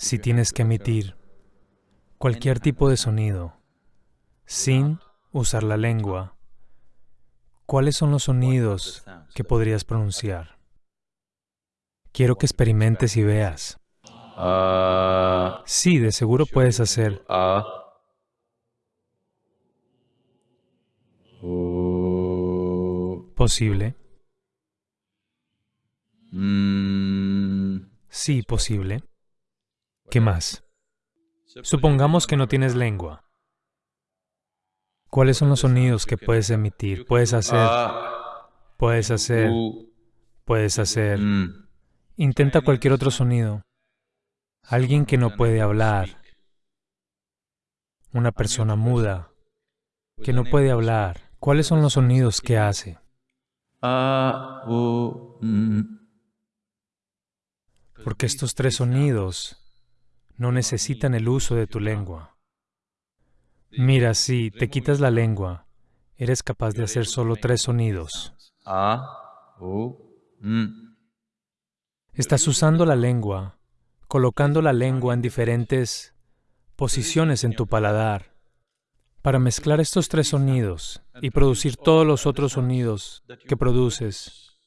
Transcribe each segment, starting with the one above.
si tienes que emitir cualquier tipo de sonido sin usar la lengua, ¿cuáles son los sonidos que podrías pronunciar? Quiero que experimentes y veas. Sí, de seguro puedes hacer posible. Mm. Sí, posible. ¿Qué más? Supongamos que no tienes lengua. ¿Cuáles son los sonidos que puedes emitir? Puedes hacer, puedes hacer, puedes hacer. Intenta cualquier otro sonido. Alguien que no puede hablar, una persona muda, que no puede hablar. ¿Cuáles son los sonidos que hace? U. Porque estos tres sonidos no necesitan el uso de tu lengua. Mira, si te quitas la lengua, eres capaz de hacer solo tres sonidos. U. Estás usando la lengua, colocando la lengua en diferentes posiciones en tu paladar para mezclar estos tres sonidos y producir todos los otros sonidos que produces.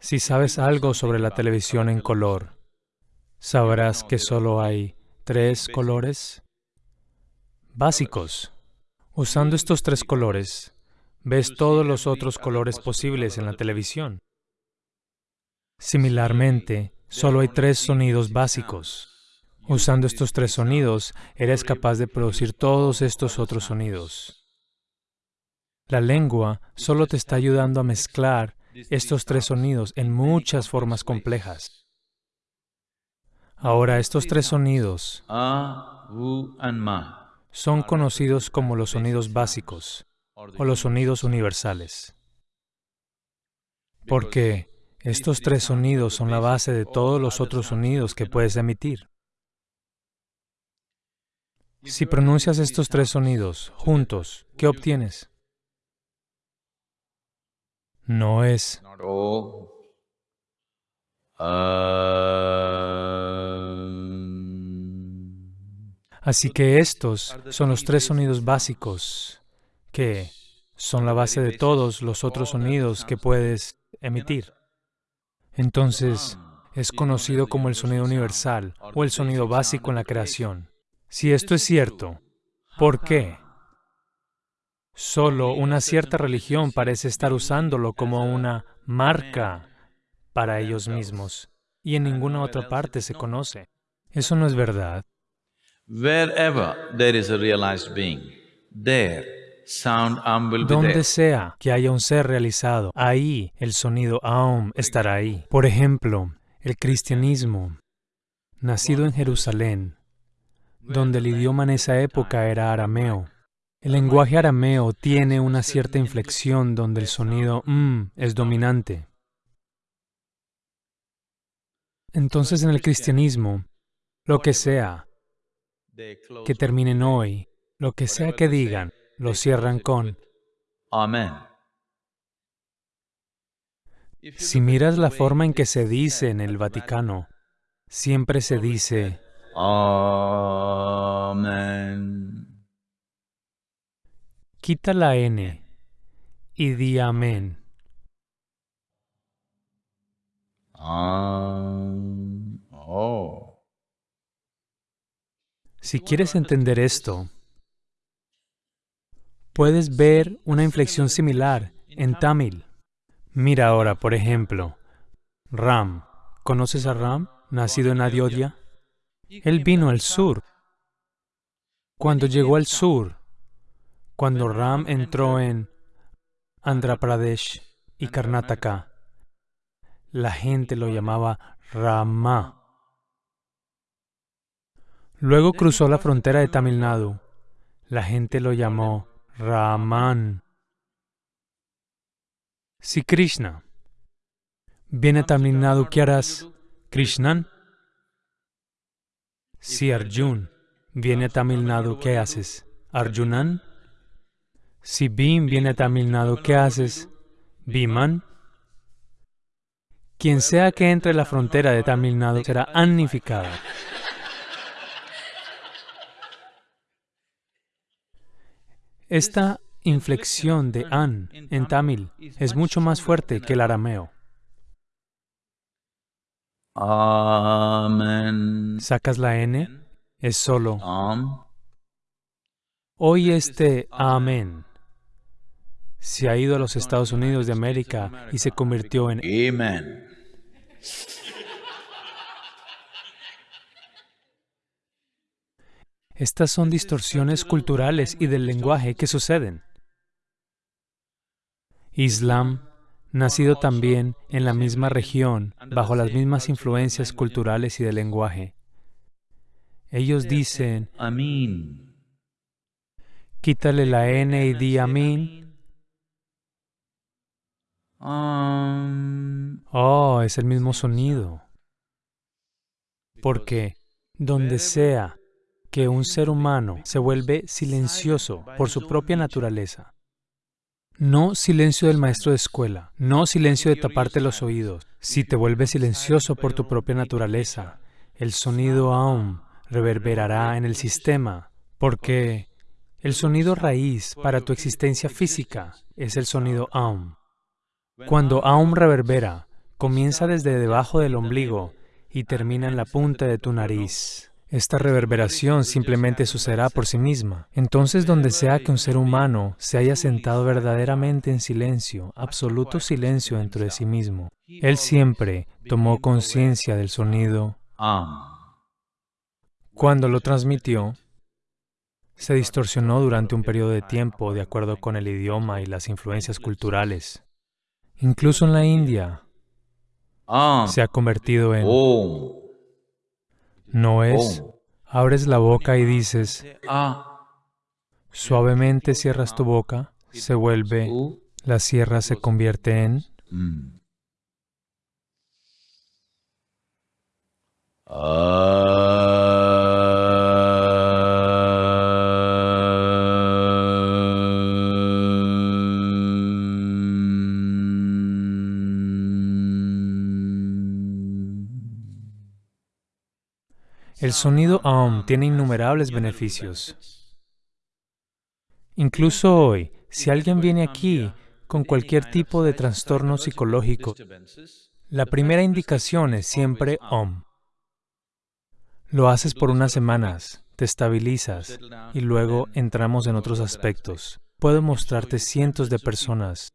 Si sabes algo sobre la televisión en color, sabrás que solo hay tres colores básicos. Usando estos tres colores, ves todos los otros colores posibles en la televisión. Similarmente, solo hay tres sonidos básicos. Usando estos tres sonidos, eres capaz de producir todos estos otros sonidos. La lengua solo te está ayudando a mezclar estos tres sonidos en muchas formas complejas. Ahora, estos tres sonidos. U. And Ma. son conocidos como los sonidos básicos o los sonidos universales. Porque estos tres sonidos son la base de todos los otros sonidos que puedes emitir. Si pronuncias estos tres sonidos juntos, ¿qué obtienes? No es Así que estos son los tres sonidos básicos que son la base de todos los otros sonidos que puedes emitir. Entonces, es conocido como el sonido universal o el sonido básico en la creación. Si esto es cierto, ¿por qué? Solo una cierta religión parece estar usándolo como una marca para ellos mismos y en ninguna otra parte se conoce. Eso no es verdad. Wherever there is a realized being, there sound Am will be there. Donde sea que haya un ser realizado, ahí el sonido Aum estará ahí. Por ejemplo, el cristianismo, nacido en Jerusalén, donde el idioma en esa época era arameo. El lenguaje arameo tiene una cierta inflexión donde el sonido m es dominante. Entonces en el cristianismo, lo que sea que terminen hoy, lo que sea que digan, lo cierran con Amen. Si miras la forma en que se dice en el Vaticano, siempre se dice, Amen. quita la N y di amén. Am. Si quieres entender esto, puedes ver una inflexión similar en Tamil. Mira ahora, por ejemplo, Ram. ¿Conoces a Ram, nacido en Ayodhya? Él vino al sur. Cuando llegó al sur, cuando Ram entró en Andhra Pradesh y Karnataka, la gente lo llamaba Rama. Luego cruzó la frontera de Tamil Nadu. La gente lo llamó Raman. Si Krishna viene a Tamil Nadu, ¿qué harás? Krishnan. Si Arjun viene a Tamil Nadu, ¿qué haces? Arjunan. Si Bhim viene a Tamil Nadu, ¿qué haces? Bhiman. Quien sea que entre la frontera de Tamil Nadu será anificado. Esta inflexión de an en tamil es mucho más fuerte que el arameo. Amen. Sacas la n, es solo. Hoy este amén se ha ido a los Estados Unidos de América y se convirtió en Amen. Estas son distorsiones culturales y del lenguaje que suceden. Islam, nacido también en la misma región, bajo las mismas influencias culturales y de lenguaje. Ellos dicen, Amin. quítale la N y di amín. Am. Oh, es el mismo sonido. Porque donde sea que un ser humano se vuelve silencioso por su propia naturaleza, no silencio del maestro de escuela, no silencio de taparte los oídos, si te vuelves silencioso por tu propia naturaleza, el sonido aum reverberará en el sistema, porque el sonido raíz para tu existencia física es el sonido aum. Cuando aum reverbera, comienza desde debajo del ombligo y termina en la punta de tu nariz. Esta reverberación simplemente sucederá por sí misma. Entonces, donde sea que un ser humano se haya sentado verdaderamente en silencio, absoluto silencio dentro de sí mismo, él siempre tomó conciencia del sonido. Cuando lo transmitió, se distorsionó durante un periodo de tiempo de acuerdo con el idioma y las influencias culturales. Incluso en la India se ha convertido en Om. No es. Abres la boca y dices, Ah. suavemente cierras tu boca, se vuelve, la sierra se convierte en, Mm. El sonido aum tiene innumerables beneficios. Incluso hoy, si alguien viene aquí con cualquier tipo de trastorno psicológico, la primera indicación es siempre om. Lo haces por unas semanas, te estabilizas y luego entramos en otros aspectos. Puedo mostrarte cientos de personas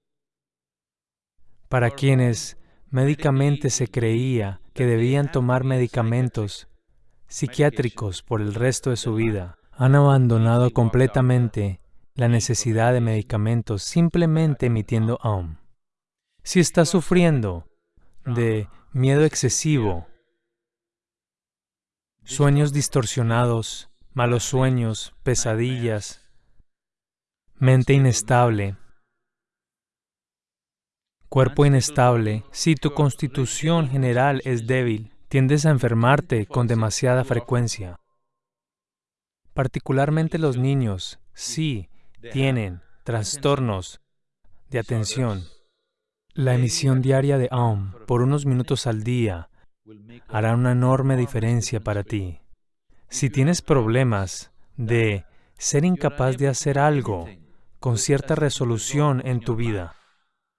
para quienes médicamente se creía que debían tomar medicamentos psiquiátricos por el resto de su vida. Han abandonado completamente la necesidad de medicamentos simplemente emitiendo aum. Si estás sufriendo de miedo excesivo, sueños distorsionados, malos sueños, pesadillas, mente inestable, cuerpo inestable, si tu constitución general es débil, tiendes a enfermarte con demasiada frecuencia. Particularmente los niños, sí, tienen trastornos de atención. La emisión diaria de Aum por unos minutos al día hará una enorme diferencia para ti. Si tienes problemas de ser incapaz de hacer algo con cierta resolución en tu vida,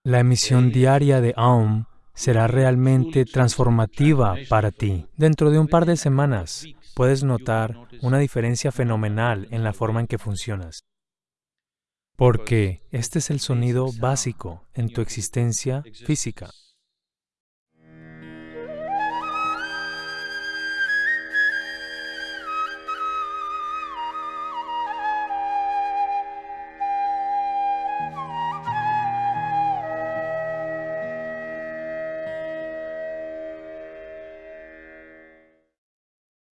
la emisión diaria de Aum será realmente transformativa para ti. Dentro de un par de semanas puedes notar una diferencia fenomenal en la forma en que funcionas. Porque este es el sonido básico en tu existencia física.